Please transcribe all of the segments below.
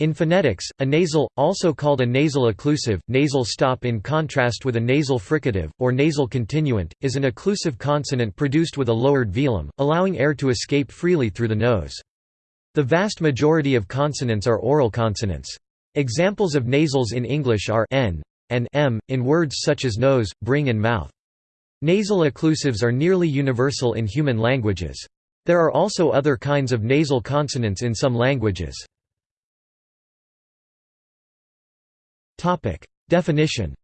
In phonetics, a nasal, also called a nasal occlusive, nasal stop in contrast with a nasal fricative, or nasal continuant, is an occlusive consonant produced with a lowered velum, allowing air to escape freely through the nose. The vast majority of consonants are oral consonants. Examples of nasals in English are n and m, in words such as nose, bring and mouth. Nasal occlusives are nearly universal in human languages. There are also other kinds of nasal consonants in some languages. Definition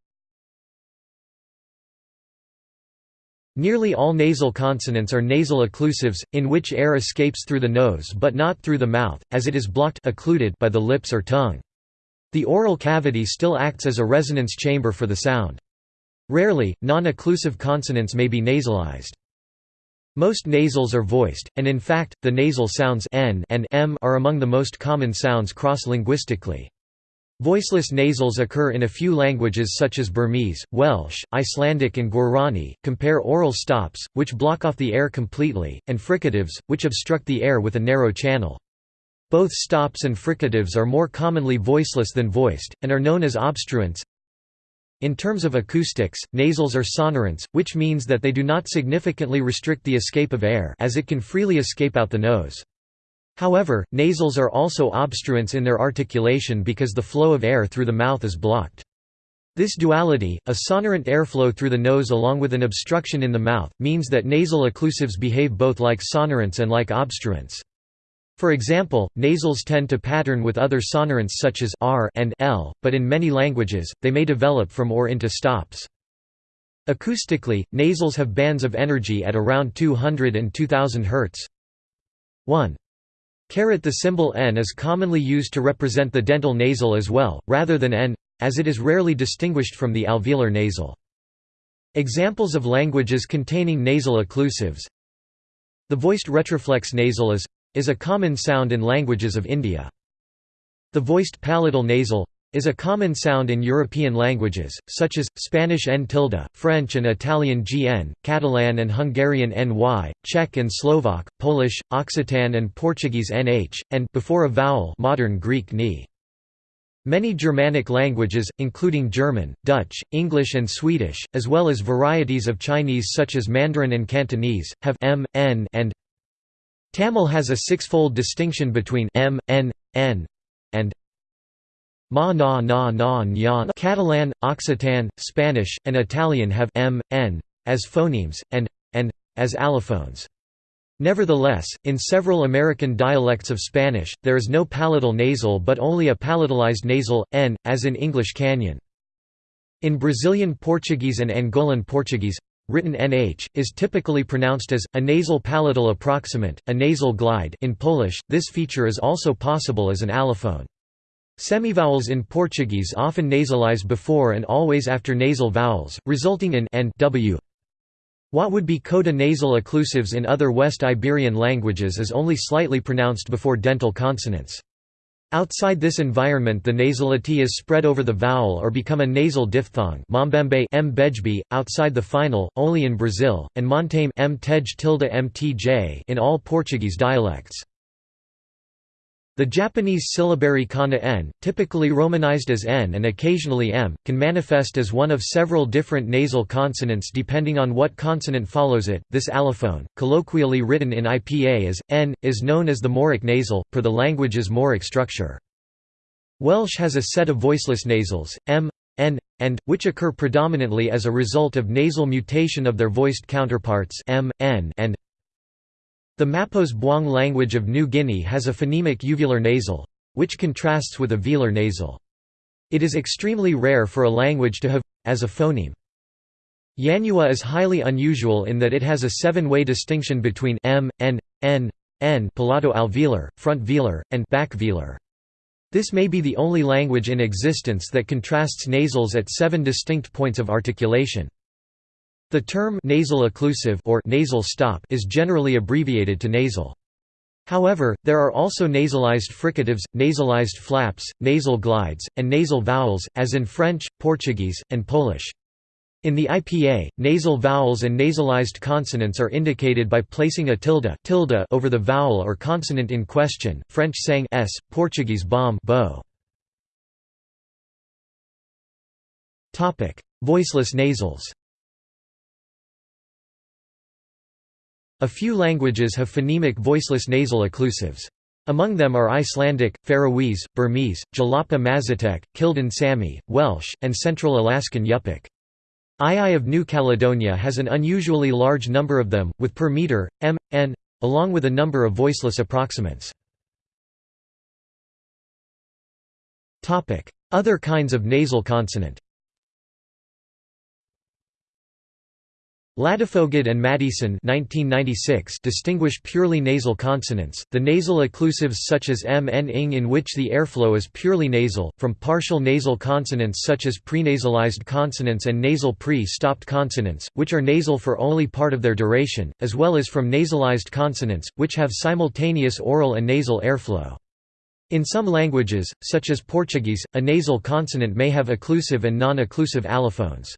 Nearly all nasal consonants are nasal occlusives, in which air escapes through the nose but not through the mouth, as it is blocked occluded by the lips or tongue. The oral cavity still acts as a resonance chamber for the sound. Rarely, non-occlusive consonants may be nasalized. Most nasals are voiced, and in fact, the nasal sounds n and m are among the most common sounds cross-linguistically. Voiceless nasals occur in a few languages such as Burmese, Welsh, Icelandic and Guarani. Compare oral stops, which block off the air completely, and fricatives, which obstruct the air with a narrow channel. Both stops and fricatives are more commonly voiceless than voiced, and are known as obstruents. In terms of acoustics, nasals are sonorants, which means that they do not significantly restrict the escape of air as it can freely escape out the nose. However, nasals are also obstruents in their articulation because the flow of air through the mouth is blocked. This duality, a sonorant airflow through the nose along with an obstruction in the mouth, means that nasal occlusives behave both like sonorants and like obstruents. For example, nasals tend to pattern with other sonorants such as r and l, but in many languages, they may develop from or into stops. Acoustically, nasals have bands of energy at around 200 and 2000 Hz. 1. Caret the symbol n is commonly used to represent the dental nasal as well, rather than n, as it is rarely distinguished from the alveolar nasal. Examples of languages containing nasal occlusives The voiced retroflex nasal is, is a common sound in languages of India. The voiced palatal nasal is a common sound in European languages, such as, Spanish n tilde, French and Italian gn, Catalan and Hungarian ny, Czech and Slovak, Polish, Occitan and Portuguese nh, and before a vowel modern Greek ni. Many Germanic languages, including German, Dutch, English and Swedish, as well as varieties of Chinese such as Mandarin and Cantonese, have m, n and Tamil has a six-fold distinction between m, n, n, and Ma na na na nyan Catalan, Occitan, Spanish, and Italian have m, n, as phonemes, and, and, as allophones. Nevertheless, in several American dialects of Spanish, there is no palatal nasal but only a palatalized nasal, n, as in English canyon. In Brazilian Portuguese and Angolan Portuguese, written nh, is typically pronounced as, a nasal palatal approximant, a nasal glide in Polish, this feature is also possible as an allophone. Semivowels in Portuguese often nasalize before and always after nasal vowels, resulting in n w. What would be coda nasal occlusives in other West Iberian languages is only slightly pronounced before dental consonants. Outside this environment the nasality is spread over the vowel or become a nasal diphthong Mambembe m outside the final, only in Brazil, and montame m tilde mtj in all Portuguese dialects. The Japanese syllabary kana n, typically romanized as n and occasionally m, can manifest as one of several different nasal consonants depending on what consonant follows it. This allophone, colloquially written in IPA as n, is known as the moraic nasal, per the language's moraic structure. Welsh has a set of voiceless nasals, m, n, and, which occur predominantly as a result of nasal mutation of their voiced counterparts m, n, and the Mapos Buang language of New Guinea has a phonemic uvular nasal, which contrasts with a velar nasal. It is extremely rare for a language to have as a phoneme. Yanyuwa is highly unusual in that it has a seven-way distinction between m, n, n, n palato alveolar, front velar, and back velar. This may be the only language in existence that contrasts nasals at seven distinct points of articulation. The term nasal occlusive or nasal stop is generally abbreviated to nasal. However, there are also nasalized fricatives, nasalized flaps, nasal glides, and nasal vowels, as in French, Portuguese, and Polish. In the IPA, nasal vowels and nasalized consonants are indicated by placing a tilde, tilde over the vowel or consonant in question. French sang s, Portuguese bom bo. Voiceless nasals. A few languages have phonemic voiceless nasal occlusives. Among them are Icelandic, Faroese, Burmese, Jalapa Mazatec, Kildin Sami, Welsh, and Central Alaskan Yupik. Iaai of New Caledonia has an unusually large number of them, with per meter, m, n, along with a number of voiceless approximants. Other kinds of nasal consonant Ladefoged and Maddison distinguish purely nasal consonants, the nasal occlusives such as m n ing in which the airflow is purely nasal, from partial nasal consonants such as prenasalized consonants and nasal pre-stopped consonants, which are nasal for only part of their duration, as well as from nasalized consonants, which have simultaneous oral and nasal airflow. In some languages, such as Portuguese, a nasal consonant may have occlusive and non-occlusive allophones.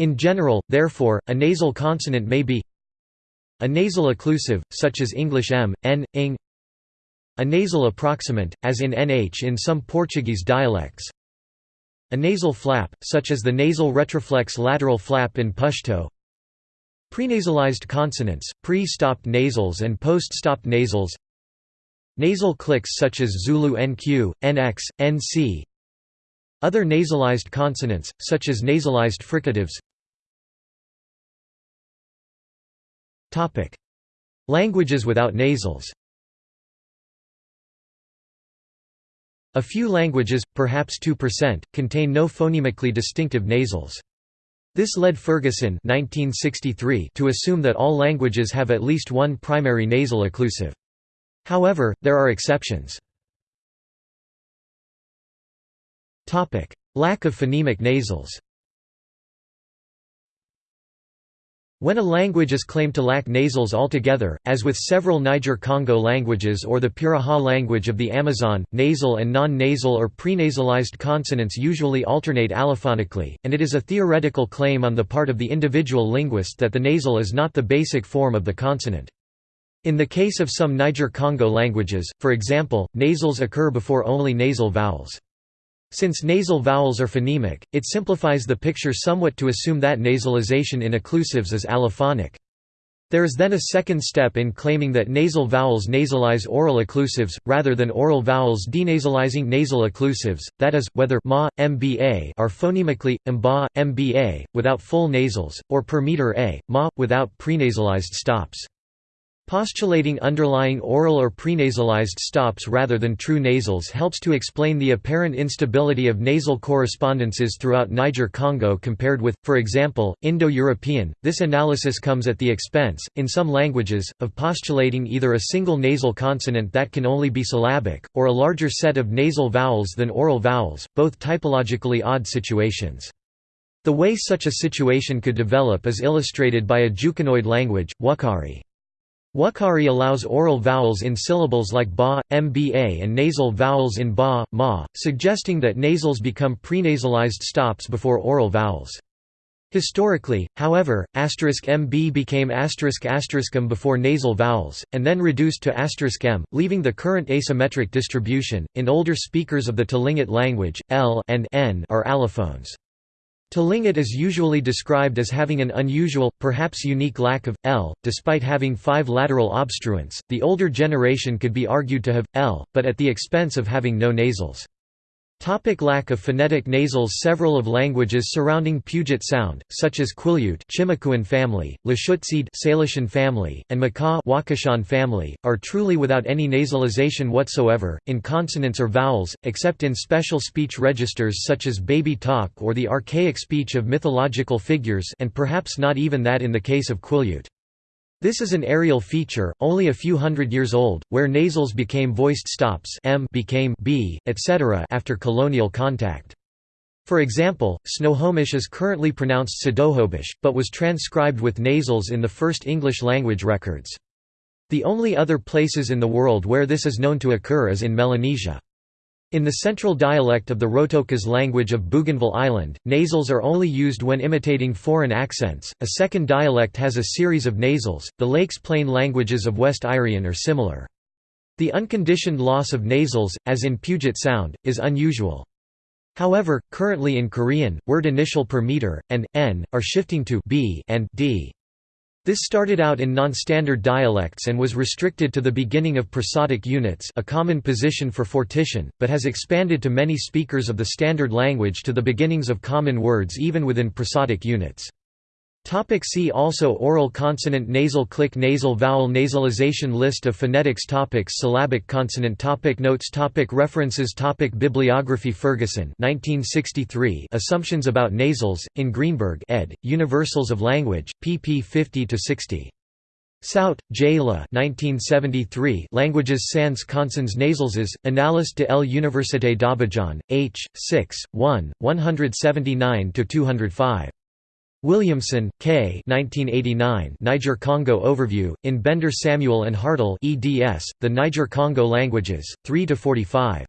In general, therefore, a nasal consonant may be a nasal occlusive, such as English m, n, ing a nasal approximant, as in nh in some Portuguese dialects. A nasal flap, such as the nasal retroflex lateral flap in Pashto prenasalized consonants, pre-stopped nasals and post-stopped nasals. Nasal clicks such as Zulu NQ, NX, NC other nasalized consonants, such as nasalized fricatives Languages without nasals A few languages, perhaps 2%, contain no phonemically distinctive nasals. This led Ferguson 1963 to assume that all languages have at least one primary nasal occlusive. However, there are exceptions. Lack of phonemic nasals When a language is claimed to lack nasals altogether, as with several Niger-Congo languages or the Piraha language of the Amazon, nasal and non-nasal or prenasalized consonants usually alternate allophonically, and it is a theoretical claim on the part of the individual linguist that the nasal is not the basic form of the consonant. In the case of some Niger-Congo languages, for example, nasals occur before only nasal vowels. Since nasal vowels are phonemic, it simplifies the picture somewhat to assume that nasalization in occlusives is allophonic. There is then a second step in claiming that nasal vowels nasalize oral occlusives, rather than oral vowels denasalizing nasal occlusives, that is, whether ma, mba are phonemically, mba, mba, without full nasals, or per meter a, ma, without prenasalized stops. Postulating underlying oral or prenasalized stops rather than true nasals helps to explain the apparent instability of nasal correspondences throughout Niger-Congo compared with, for example, Indo-European. This analysis comes at the expense, in some languages, of postulating either a single nasal consonant that can only be syllabic, or a larger set of nasal vowels than oral vowels, both typologically odd situations. The way such a situation could develop is illustrated by a Jukunoid language, Wukari. Wukari allows oral vowels in syllables like ba, mba and nasal vowels in ba, ma, suggesting that nasals become prenasalized stops before oral vowels. Historically, however, mb became asterisk m before nasal vowels, and then reduced to m, leaving the current asymmetric distribution. In older speakers of the Tlingit language, l and n are allophones. Tlingit is usually described as having an unusual, perhaps unique lack of, l, despite having five lateral obstruents. The older generation could be argued to have, l, but at the expense of having no nasals. Topic lack of phonetic nasals Several of languages surrounding Puget Sound, such as Quileute Chimakuan family, Lushootseed Salishan family, and Makah Wakashan family, are truly without any nasalization whatsoever, in consonants or vowels, except in special speech registers such as baby talk or the archaic speech of mythological figures and perhaps not even that in the case of Quileute. This is an areal feature, only a few hundred years old, where nasals became voiced stops m became b, etc. after colonial contact. For example, Snohomish is currently pronounced Sadohobish, but was transcribed with nasals in the first English language records. The only other places in the world where this is known to occur is in Melanesia. In the central dialect of the Rotokas language of Bougainville Island, nasals are only used when imitating foreign accents. A second dialect has a series of nasals. The Lakes Plain languages of West Irian are similar. The unconditioned loss of nasals, as in Puget Sound, is unusual. However, currently in Korean, word initial per meter, and, n, are shifting to b and d. This started out in non-standard dialects and was restricted to the beginning of prosodic units a common position for fortition, but has expanded to many speakers of the standard language to the beginnings of common words even within prosodic units. Topic see also Oral consonant nasal click nasal vowel nasalization List of phonetics topics Syllabic consonant topic Notes topic References topic Bibliography Ferguson 1963 Assumptions about nasals, in Greenberg ed., Universals of Language, pp 50–60. Sout, J. La 1973 Languages sans consonnes nasalses, Annales de l'Université d'Abidjan, H. 6, 1, 179–205. Williamson, K. 1989 Niger-Congo Overview, in Bender Samuel and Hartell eds, The Niger-Congo Languages, 3–45.